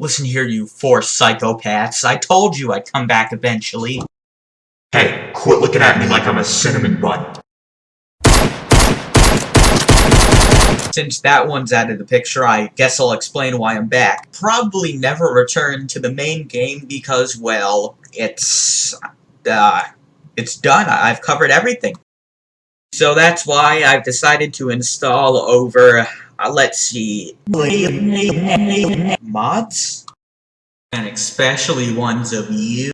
Listen here, you four psychopaths. I told you I'd come back eventually. Hey, quit looking at me like I'm a cinnamon bun. Since that one's out of the picture, I guess I'll explain why I'm back. Probably never return to the main game because, well, it's... uh... It's done. I've covered everything. So that's why I've decided to install over... Uh, let's see... Mods? And especially ones of you.